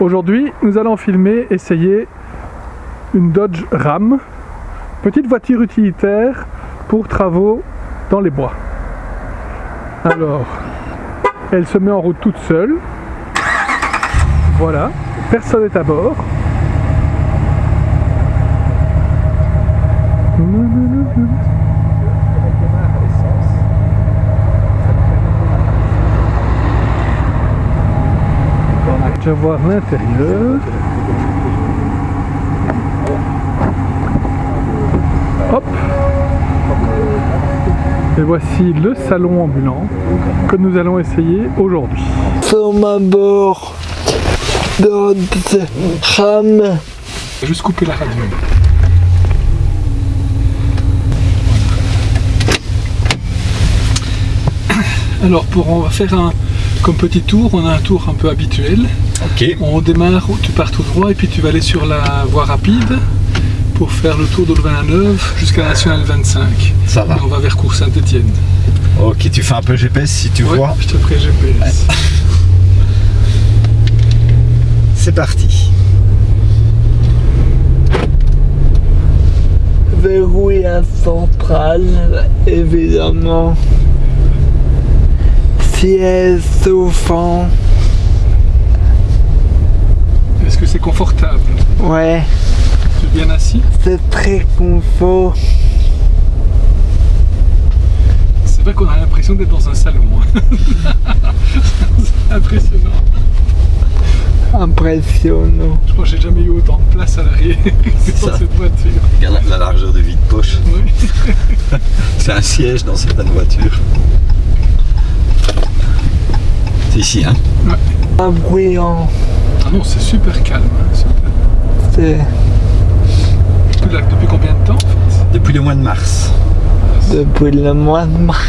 Aujourd'hui, nous allons filmer, essayer une Dodge Ram, petite voiture utilitaire pour travaux dans les bois. Alors, elle se met en route toute seule. Voilà, personne n'est à bord. Je vais voir l'intérieur. Hop Et voici le salon ambulant que nous allons essayer aujourd'hui. Sommes à bord de. Juste couper la radio. Alors pour on va faire un comme petit tour, on a un tour un peu habituel. Ok. On démarre, tu pars tout droit et puis tu vas aller sur la voie rapide pour faire le tour de Louvain-la-Neuve jusqu'à la Nationale 25. Ça va. Et on va vers Cours Saint-Etienne. Ok, tu fais un peu GPS si tu Ouais, vois. je te ferai GPS. C'est parti. Verrouillage central, évidemment. Siège souffrant. Est-ce que c'est confortable Ouais, Tu es bien assis c'est très confort. C'est vrai qu'on a l'impression d'être dans un salon. hein. c'est impressionnant. Impressionnant. Je crois que j'ai jamais eu autant de place à l'arrière que dans ça. cette voiture. Regarde la, la largeur de vide poche. Oui. C'est un siège dans certaines voitures. C'est ici, hein Pas bruyant. Ah non, c'est super calme. hein, super. C'est Depuis, combien de temps en fait Depuis le mois de mars. depuis le mois de mars.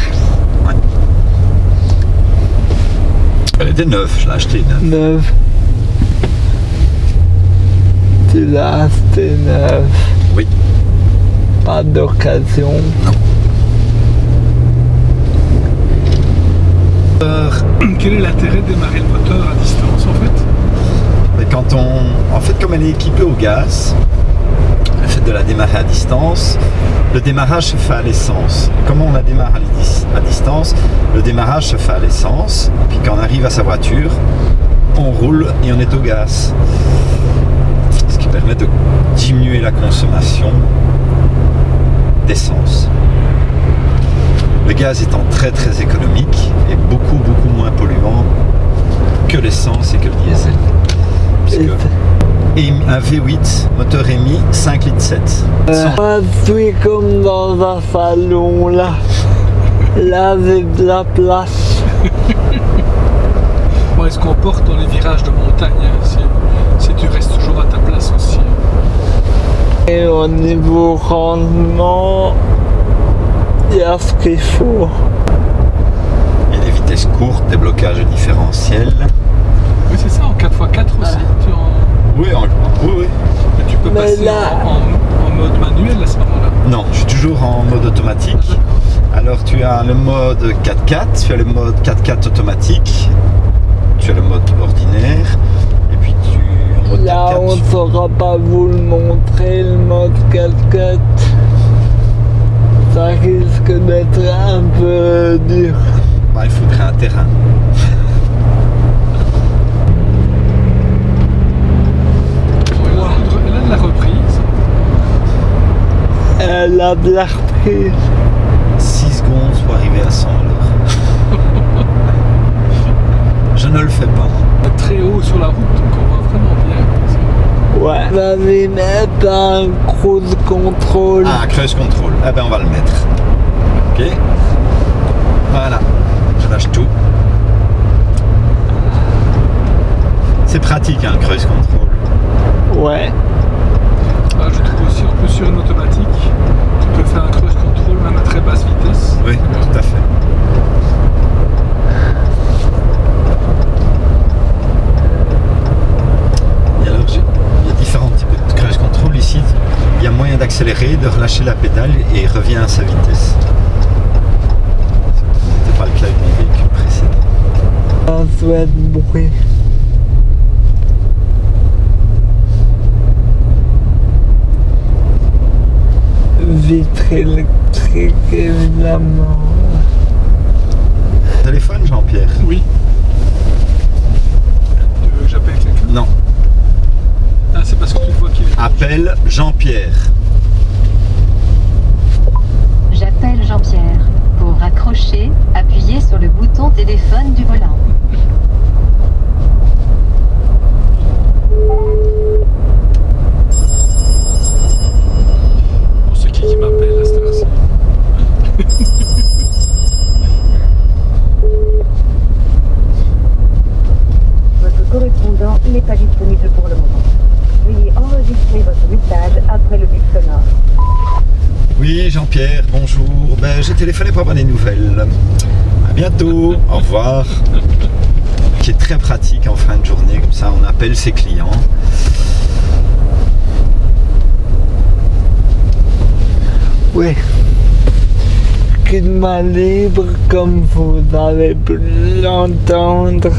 Elle était neuve, je l'ai achetée neuve. Neuf. Tu l'as acheté neuf. Oui. Pas d'occasion. Quel est l'intérêt de démarrer le moteur à distance en fait? Quand on. En fait, comme elle est équipée au gaz, le fait de la démarrer à distance, le démarrage se fait à l'essence. Comment on la démarre à, distance? Le démarrage se fait à l'essence, puis quand on arrive à sa voiture, on roule et on est au gaz. Ce qui permet de diminuer la consommation d'essence. Le gaz étant très très économique et beaucoup beaucoup moins polluant que l'essence et que le diesel. Et un V8 moteur émis 5 litres 7. Euh, je suis comme dans un salon là. Là, j'ai de la place. Bon, Est-ce qu'on porte dans les virages de montagne hein, si, si tu restes toujours à ta place aussi Et au niveau rendement, il y a ce qu'il faut. Il y a des vitesses courtes, des blocages différentiels. Oui, c'est ça, en 4x4 aussi. Tu, en- Oui, en- oui, oui. mais tu peux Mais passer là- en, en- en mode manuel à ce moment-là. Non, je suis toujours en mode automatique. Alors tu as le mode 4x4, tu as le mode 4x4 automatique, tu as le mode ordinaire, et puis tu en mode Là, 4x4, on tu- ne saura pas vous le montrer, le mode 4x4. Ça risque d'être un peu dur. bah, il faudrait un terrain. Ouais, là, elle a de la reprise. De la reprise. 6 secondes pour arriver à 100 à l'heure. Je ne le fais pas. Très haut sur la route, donc on voit vraiment bien. Ouais. On va lui mettre un cruise control. Ah, cruise control. Eh ben on va le mettre. Ok. Voilà. Je lâche tout. C'est pratique un cruise control. Ouais. Je trouve aussi, en plus sur une automatique, tu peux faire un cruise control même à très basse vitesse. Oui, tout à fait. Et alors, j'ai- il y a différents types de cruise control ici. Il y a moyen d'accélérer, de relâcher la pédale et revient à sa vitesse. Ce n'était pas le cas avec mon véhicule précédent. Un souhait de bruit. Voiture électrique, évidemment. Téléphone, Jean-Pierre Oui. Tu veux que j'appelle quelqu'un? Non. Ah, c'est parce que tu vois qu'il est. Appelle Jean-Pierre. J'appelle Jean-Pierre. Pour raccrocher, appuyez sur le bouton téléphone du volant. Bon, c'est qui qui m'appelle à cette heure-ci Votre correspondant n'est pas disponible pour le moment. Veuillez enregistrer votre message après le bip sonore. Oui, Jean-Pierre, bonjour. Ben, j'ai téléphoné pour avoir des nouvelles. À bientôt. Au revoir. Qui est très pratique en fin de journée, comme ça on appelle ses clients. Oui. Climat libre, comme vous avez pu l'entendre.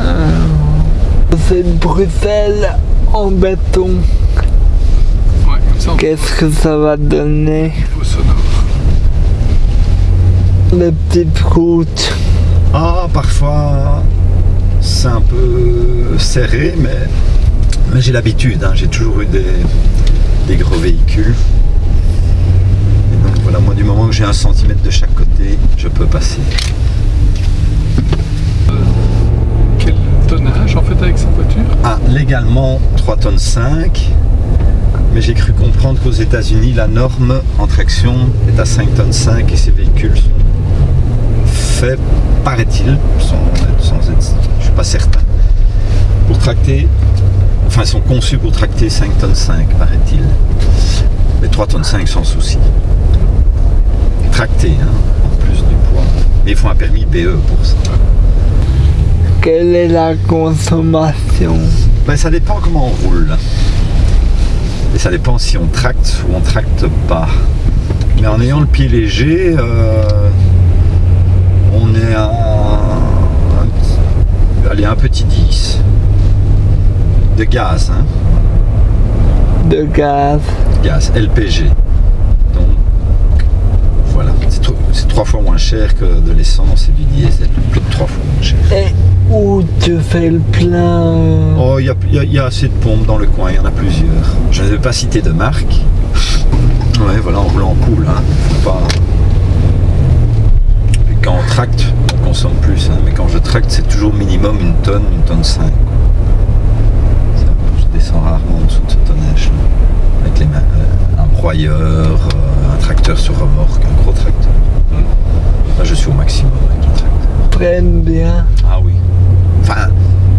Euh, C'est Bruxelles en béton. Ouais, comme ça on Qu'est-ce que ça va donner. Les petites routes. Ah, parfois c'est un peu serré, mais, mais j'ai l'habitude. hein. J'ai toujours eu des, des gros véhicules. Et donc voilà, moi du moment que j'ai un centimètre de chaque côté, je peux passer. Quel tonnage en fait avec cette voiture? Ah, légalement 3 tonnes 5, mais j'ai cru comprendre qu'aux États-Unis, la norme en traction est à 5 tonnes 5 et ces véhicules sont faits, paraît-il, sans, sans être, je suis pas certain, pour tracter, enfin, ils sont conçus pour tracter 5 tonnes 5, paraît-il. Mais 3 tonnes 5 sans souci. Tracté, hein, en plus du poids. Mais il faut un permis BE pour ça. Quelle est la consommation? Ben, ça dépend comment on roule. Et ça dépend si on tracte ou on tracte pas. Mais en ayant le pied léger, euh, on est à un, petit- allez, un petit 10 de gaz, hein, de gaz gaz LPG. Donc voilà, c'est tro- c'est trois fois moins cher que de l'essence et du diesel, plus de trois fois moins cher. Et où tu fais le plein euh, Oh, il y a, y y assez de pompes dans le coin, il y en a plusieurs. Je ne vais pas citer de marque. Ouais, voilà, en roulant en poule, hein. Faut pas... Et quand on tracte, on consomme plus, hein. mais quand je tracte, c'est toujours minimum une tonne, une tonne 5. Ça, Je descends rarement en dessous de ce tonnage. Avec les mains, euh, un broyeur, euh, un tracteur sur remorque, un gros tracteur. Là, je suis au maximum avec le tracteur. prennent bien Ah oui. Enfin,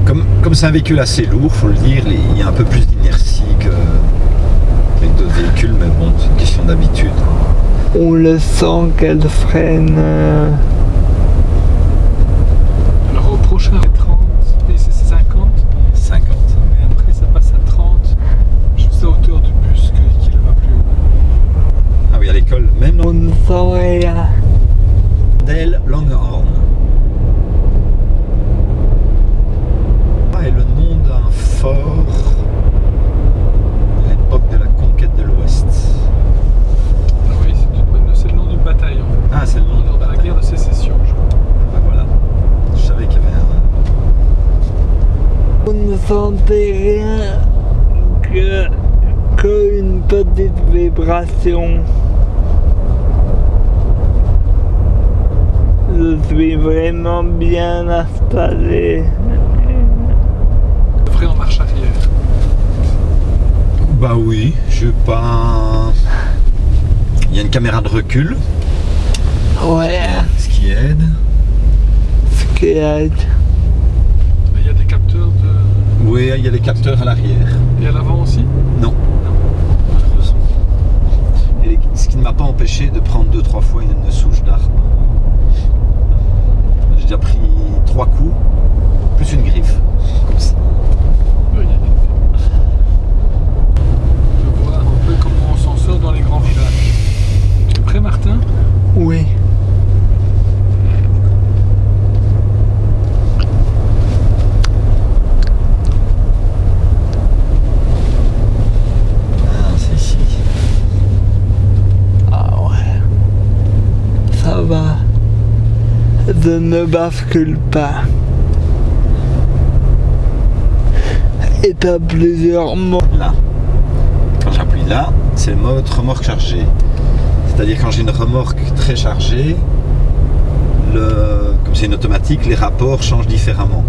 comme comme c'est un véhicule assez lourd, faut le dire, il y a un peu plus d'inertie que avec d'autres véhicules, mais bon, c'est une question d'habitude. On le sent qu'elle freine. euh, Alors au prochain, c'est 30, et c'est 50. 50. Et après, ça passe à 30, juste à hauteur du bus que- qui le va plus haut. Ah oui, à l'école, même On sent rien. Dale Longhorn. Ah, et le nom d'un fort à l'époque de la conquête de l'Ouest. Ah oui, c'est une bonne- c'est le nom d'une bataille en fait. Ah, c'est le nom Lors de la guerre de sécession, je crois. Ah, voilà. Je savais qu'il y avait ne sentait rien que, que une petite vibration. Je suis vraiment bien installé. Vrai en marche arrière. Bah oui, je pas. Il y a une caméra de recul, Ouais, ce qui aide. ce qui aide. Il y a des capteurs de... Oui, il y a des capteurs à l'arrière. Et à l'avant aussi? Non. Et ce qui ne m'a pas empêché de prendre deux trois fois une, une souche d'arbre. J'ai déjà pris trois coups, plus une griffe. Comme ça. Oui. De voir un peu comment on s'en sort dans les grands villages. Tu es prêt Martin Oui. Ah, c'est ici. Ne bascule pas. Et t'as plusieurs mots. Là. Quand j'appuie là, c'est le mode remorque chargée. C'est-à-dire quand j'ai une remorque très chargée, le, comme c'est une automatique, les rapports changent différemment.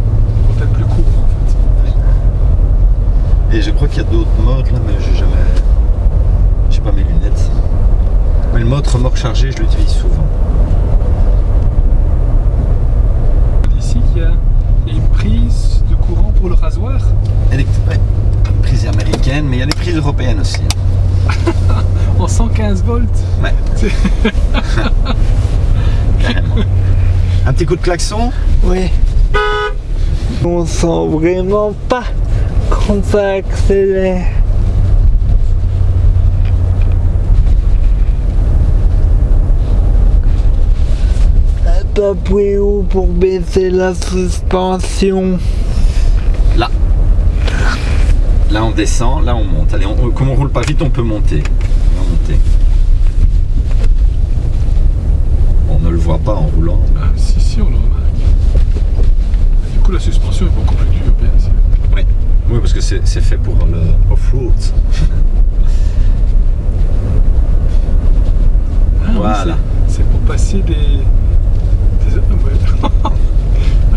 Plus court en fait. Et je crois qu'il y a d'autres modes là, mais j'ai jamais. J'ai pas mes lunettes. Mais le mode remorque chargée, je l'utilise souvent. Ici, il y, a, une prise de courant pour le rasoir. Ouais, Prise américaine, mais il y a les prises européennes aussi. En 115 volts. Ouais. Carrément. Un petit coup de klaxon Oui. On sent vraiment pas quand ça accélère. T'as appuyé où pour baisser la suspension Là. Là on descend, là on monte. Allez, on- comme on roule pas vite, on peut monter. On va monter. On ne le voit pas en roulant. Ah, si, si, on le remarque. Du coup, la suspension est beaucoup plus dure, bien sûr. Oui, oui parce que c'est fait pour le off-road. Ah, Voilà. c'est- c'est pour passer des... ah, ouais. Ah,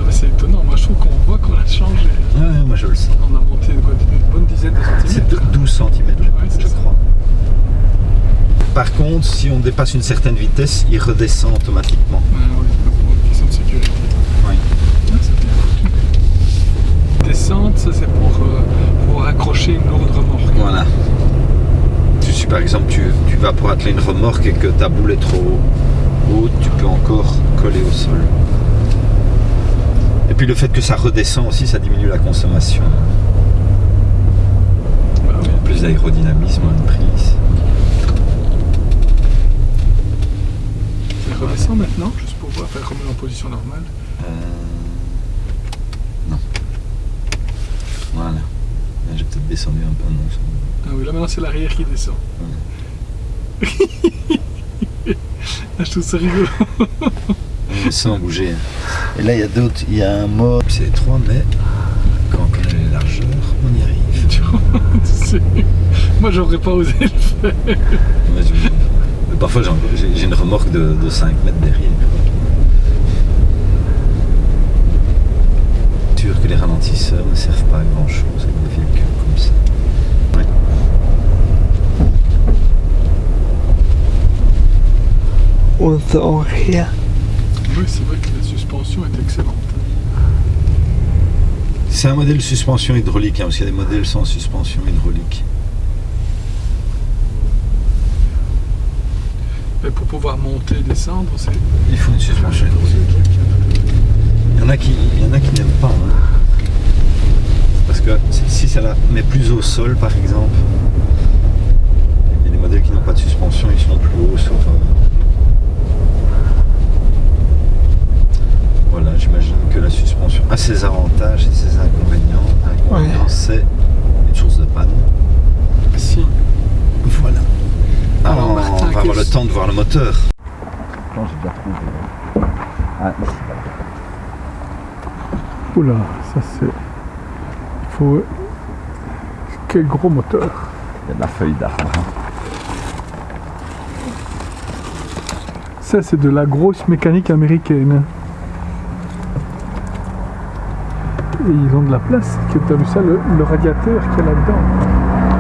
mais c'est étonnant, moi je trouve qu'on voit qu'on a changé. Ouais, moi je le sens. On a monté quoi, une bonne dizaine de C'est centimètres. 12 cm, Ouais, c'est je ça. crois. Par contre, si on dépasse une certaine vitesse, il redescend automatiquement. Oui, pour une question de sécurité. Oui. C'est bien foutu. Descente, ça c'est pour, euh, pour accrocher une lourde remorque. Voilà. Tu, si par exemple tu, tu vas pour atteler une remorque et que ta boule est trop haute, tu peux encore coller au sol. Et puis le fait que ça redescend aussi, ça diminue la consommation. Bah. Plus d'aérodynamisme, de prise. Ça redescend maintenant, juste pour voir, faire remettre en position normale. Euh, Non. Voilà. Là, J'ai peut-être descendu un peu. Non, Ah oui, là maintenant c'est l'arrière qui descend. Ah, je trouve ça rigolo. on sent bouger. Et là, il y a d'autres. Il y a un mode. C'est étroit, mais quand on connaît les largeurs, on y arrive. Tu sais. Moi j'aurais pas osé le faire. Parfois, j'ai une remorque de, de 5 mètres derrière. Sûr que les ralentisseurs ne servent pas à grand chose avec des véhicules comme ça. Ouais. On sent rien. Oui, c'est vrai que la suspension est excellente. C'est un modèle suspension hydraulique, hein, parce qu'il y a des modèles sans suspension hydraulique. Mais pour pouvoir monter et descendre, c'est. Il faut une suspension hydraulique. Il y en a qui, il y en a qui n'aiment pas. hein. Parce que si ça la met plus au sol, par exemple, il y a des modèles qui n'ont pas de suspension, ils sont plus hauts sur. euh, Voilà, j'imagine que la suspension a ses avantages et ses inconvénients. L'inconvénient, Ouais. c'est une source de panne. Si. Voilà. Alors, Alors, va avoir le temps de voir le moteur. Non, j'ai déjà trouvé. Ah, ici. Oula, ça c'est. Il faut. Quel gros moteur. Il y a de la feuille d'arbre. Ça c'est de la grosse mécanique américaine. Et ils ont de la place. Tu as vu ça, le, le radiateur qu'il y a là-dedans